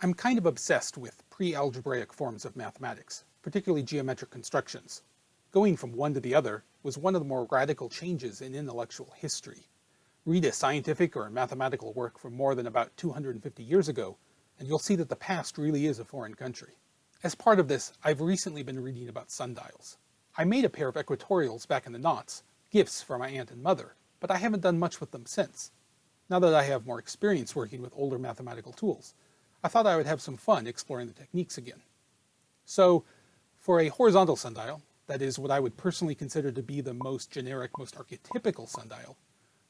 I'm kind of obsessed with pre-algebraic forms of mathematics, particularly geometric constructions. Going from one to the other was one of the more radical changes in intellectual history. Read a scientific or a mathematical work from more than about 250 years ago, and you'll see that the past really is a foreign country. As part of this, I've recently been reading about sundials. I made a pair of equatorials back in the noughts, gifts for my aunt and mother, but I haven't done much with them since. Now that I have more experience working with older mathematical tools, I thought I would have some fun exploring the techniques again. So, for a horizontal sundial, that is what I would personally consider to be the most generic, most archetypical sundial,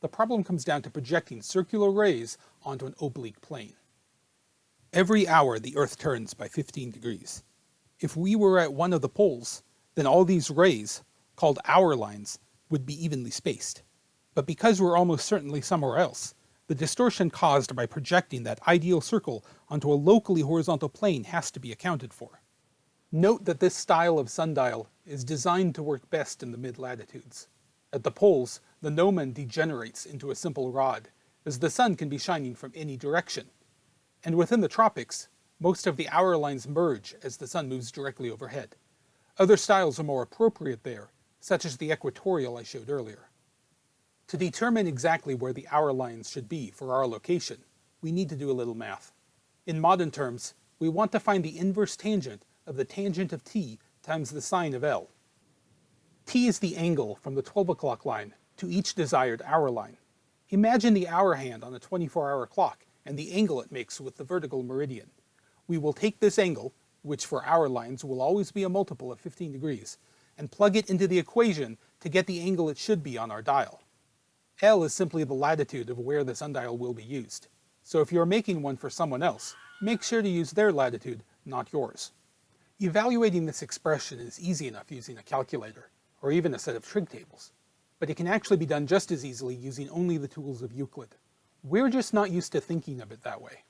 the problem comes down to projecting circular rays onto an oblique plane. Every hour the Earth turns by 15 degrees. If we were at one of the poles, then all these rays, called hour lines, would be evenly spaced. But because we're almost certainly somewhere else, the distortion caused by projecting that ideal circle onto a locally horizontal plane has to be accounted for. Note that this style of sundial is designed to work best in the mid-latitudes. At the poles, the gnomon degenerates into a simple rod, as the sun can be shining from any direction. And within the tropics, most of the hour lines merge as the sun moves directly overhead. Other styles are more appropriate there, such as the equatorial I showed earlier. To determine exactly where the hour lines should be for our location, we need to do a little math. In modern terms, we want to find the inverse tangent of the tangent of t times the sine of L. t is the angle from the 12 o'clock line to each desired hour line. Imagine the hour hand on a 24-hour clock and the angle it makes with the vertical meridian. We will take this angle, which for hour lines will always be a multiple of 15 degrees, and plug it into the equation to get the angle it should be on our dial. L is simply the latitude of where the sundial will be used. So if you're making one for someone else, make sure to use their latitude, not yours. Evaluating this expression is easy enough using a calculator, or even a set of trig tables. But it can actually be done just as easily using only the tools of Euclid. We're just not used to thinking of it that way.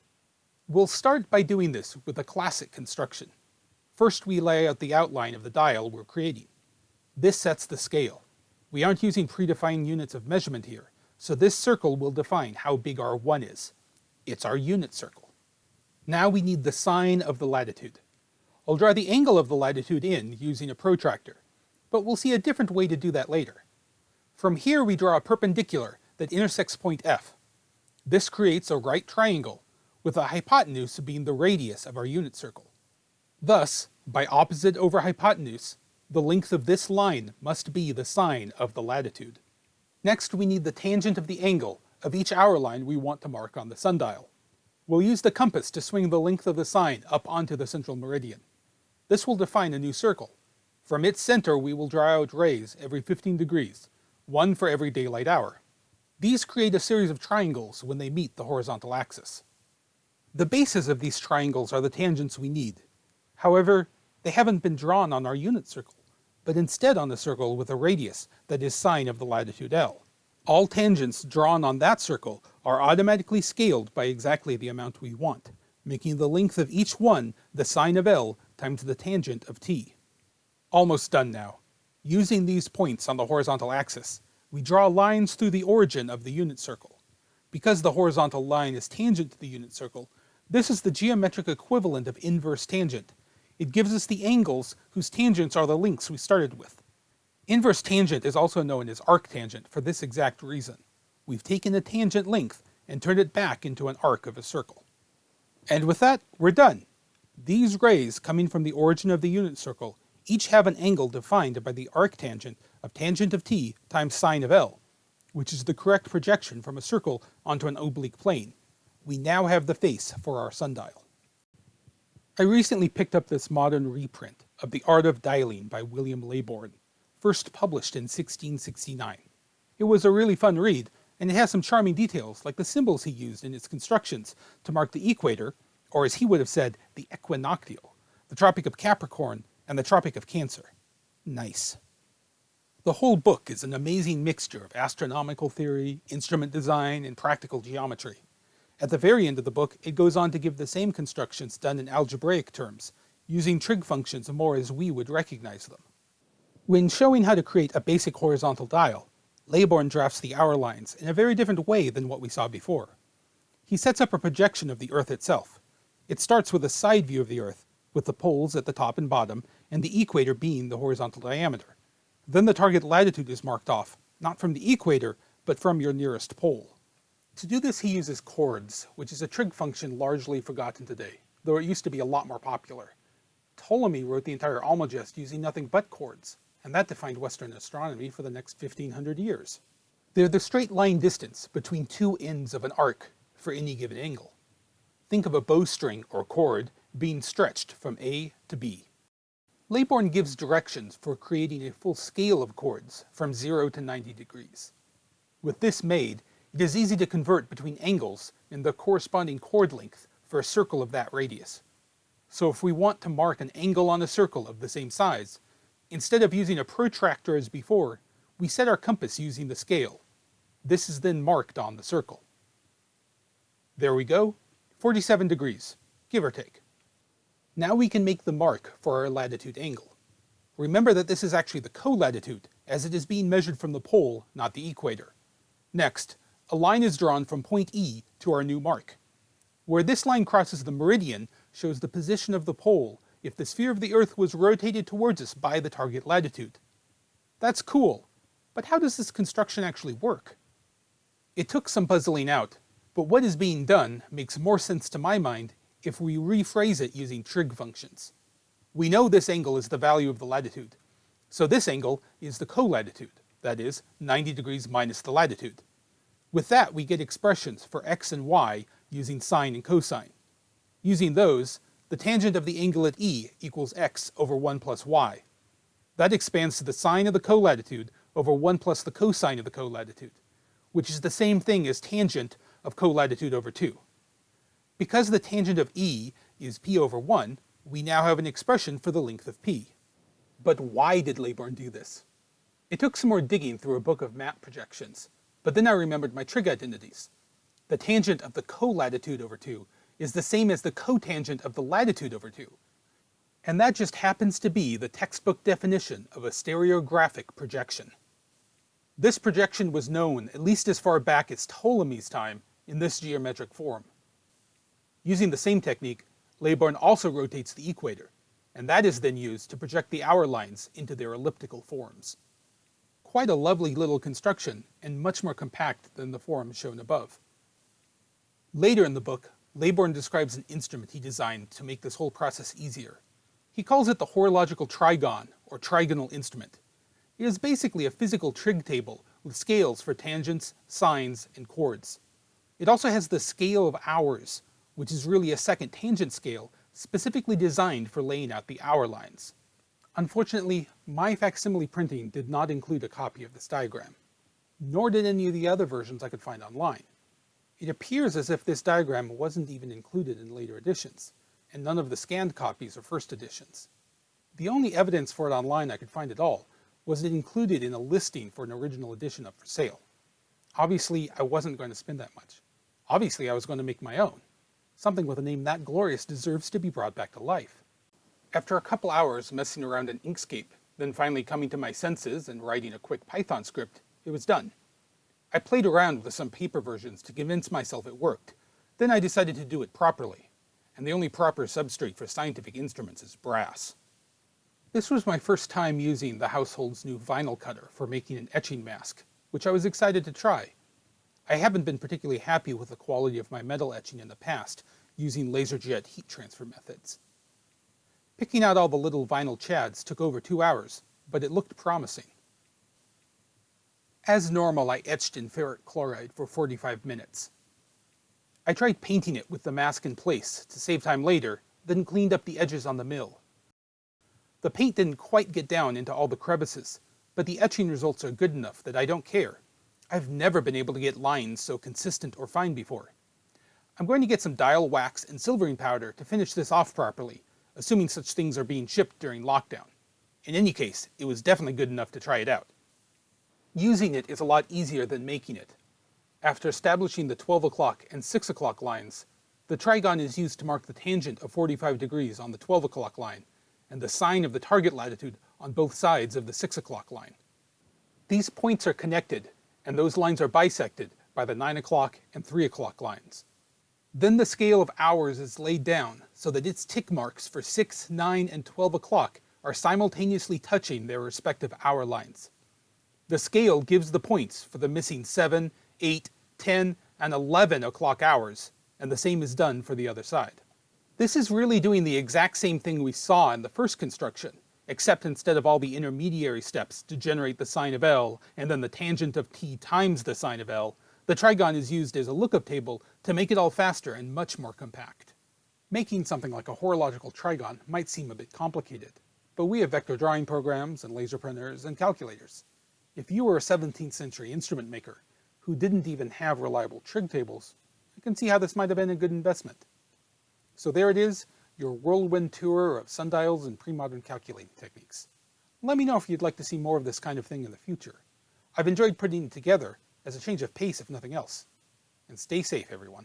We'll start by doing this with a classic construction. First we lay out the outline of the dial we're creating. This sets the scale. We aren't using predefined units of measurement here, so this circle will define how big our 1 is. It's our unit circle. Now we need the sine of the latitude. I'll draw the angle of the latitude in using a protractor, but we'll see a different way to do that later. From here we draw a perpendicular that intersects point F. This creates a right triangle, with the hypotenuse being the radius of our unit circle. Thus, by opposite over hypotenuse, the length of this line must be the sine of the latitude. Next we need the tangent of the angle of each hour line we want to mark on the sundial. We'll use the compass to swing the length of the sine up onto the central meridian. This will define a new circle. From its center we will draw out rays every 15 degrees, one for every daylight hour. These create a series of triangles when they meet the horizontal axis. The bases of these triangles are the tangents we need. However, they haven't been drawn on our unit circle but instead on a circle with a radius that is sine of the latitude L. All tangents drawn on that circle are automatically scaled by exactly the amount we want, making the length of each one the sine of L times the tangent of t. Almost done now. Using these points on the horizontal axis, we draw lines through the origin of the unit circle. Because the horizontal line is tangent to the unit circle, this is the geometric equivalent of inverse tangent, it gives us the angles whose tangents are the links we started with. Inverse tangent is also known as arctangent for this exact reason. We've taken a tangent length and turned it back into an arc of a circle. And with that, we're done. These rays coming from the origin of the unit circle each have an angle defined by the arctangent of tangent of t times sine of L, which is the correct projection from a circle onto an oblique plane. We now have the face for our sundial. I recently picked up this modern reprint of The Art of Dialing by William Leybourn, first published in 1669. It was a really fun read, and it has some charming details like the symbols he used in its constructions to mark the equator, or as he would have said, the equinoctial, the Tropic of Capricorn, and the Tropic of Cancer. Nice. The whole book is an amazing mixture of astronomical theory, instrument design, and practical geometry. At the very end of the book, it goes on to give the same constructions done in algebraic terms, using trig functions more as we would recognize them. When showing how to create a basic horizontal dial, Leybourn drafts the hour lines in a very different way than what we saw before. He sets up a projection of the Earth itself. It starts with a side view of the Earth, with the poles at the top and bottom, and the equator being the horizontal diameter. Then the target latitude is marked off, not from the equator, but from your nearest pole. To do this he uses chords, which is a trig function largely forgotten today, though it used to be a lot more popular. Ptolemy wrote the entire Almagest using nothing but chords, and that defined Western astronomy for the next 1500 years. They're the straight line distance between two ends of an arc for any given angle. Think of a bowstring or cord being stretched from A to B. Leybourn gives directions for creating a full scale of chords from 0 to 90 degrees. With this made, it is easy to convert between angles and the corresponding chord length for a circle of that radius. So if we want to mark an angle on a circle of the same size, instead of using a protractor as before, we set our compass using the scale. This is then marked on the circle. There we go, 47 degrees, give or take. Now we can make the mark for our latitude angle. Remember that this is actually the co-latitude, as it is being measured from the pole, not the equator. Next, a line is drawn from point E to our new mark. Where this line crosses the meridian shows the position of the pole if the sphere of the Earth was rotated towards us by the target latitude. That's cool, but how does this construction actually work? It took some puzzling out, but what is being done makes more sense to my mind if we rephrase it using trig functions. We know this angle is the value of the latitude, so this angle is the co-latitude, that is, 90 degrees minus the latitude. With that, we get expressions for x and y using sine and cosine. Using those, the tangent of the angle at E equals x over 1 plus y. That expands to the sine of the colatitude over 1 plus the cosine of the colatitude, which is the same thing as tangent of colatitude over 2. Because the tangent of E is p over 1, we now have an expression for the length of p. But why did Leybourn do this? It took some more digging through a book of map projections, but then I remembered my trig identities. The tangent of the colatitude over 2 is the same as the cotangent of the latitude over 2. And that just happens to be the textbook definition of a stereographic projection. This projection was known at least as far back as Ptolemy's time in this geometric form. Using the same technique, Leybourn also rotates the equator, and that is then used to project the hour lines into their elliptical forms. Quite a lovely little construction, and much more compact than the form shown above. Later in the book, Leybourn describes an instrument he designed to make this whole process easier. He calls it the horological trigon, or trigonal instrument. It is basically a physical trig table with scales for tangents, sines, and chords. It also has the scale of hours, which is really a second tangent scale specifically designed for laying out the hour lines. Unfortunately, my facsimile printing did not include a copy of this diagram, nor did any of the other versions I could find online. It appears as if this diagram wasn't even included in later editions, and none of the scanned copies are first editions. The only evidence for it online I could find at all was it included in a listing for an original edition up for sale. Obviously, I wasn't going to spend that much. Obviously, I was going to make my own. Something with a name that glorious deserves to be brought back to life. After a couple hours messing around in Inkscape, then finally coming to my senses and writing a quick Python script, it was done. I played around with some paper versions to convince myself it worked. Then I decided to do it properly, and the only proper substrate for scientific instruments is brass. This was my first time using the household's new vinyl cutter for making an etching mask, which I was excited to try. I haven't been particularly happy with the quality of my metal etching in the past, using laserjet heat transfer methods. Picking out all the little vinyl chads took over two hours, but it looked promising. As normal, I etched in ferric chloride for 45 minutes. I tried painting it with the mask in place to save time later, then cleaned up the edges on the mill. The paint didn't quite get down into all the crevices, but the etching results are good enough that I don't care. I've never been able to get lines so consistent or fine before. I'm going to get some dial wax and silvering powder to finish this off properly, assuming such things are being shipped during lockdown. In any case, it was definitely good enough to try it out. Using it is a lot easier than making it. After establishing the 12 o'clock and 6 o'clock lines, the trigon is used to mark the tangent of 45 degrees on the 12 o'clock line, and the sine of the target latitude on both sides of the 6 o'clock line. These points are connected, and those lines are bisected by the 9 o'clock and 3 o'clock lines. Then the scale of hours is laid down so that its tick marks for 6, 9, and 12 o'clock are simultaneously touching their respective hour lines. The scale gives the points for the missing 7, 8, 10, and 11 o'clock hours, and the same is done for the other side. This is really doing the exact same thing we saw in the first construction, except instead of all the intermediary steps to generate the sine of L and then the tangent of t times the sine of L, the trigon is used as a lookup table to make it all faster and much more compact. Making something like a horological trigon might seem a bit complicated, but we have vector drawing programs and laser printers and calculators. If you were a 17th century instrument maker who didn't even have reliable trig tables, I can see how this might have been a good investment. So there it is, your whirlwind tour of sundials and pre-modern calculating techniques. Let me know if you'd like to see more of this kind of thing in the future. I've enjoyed putting it together as a change of pace if nothing else. And stay safe, everyone.